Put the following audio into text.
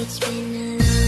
it's been a long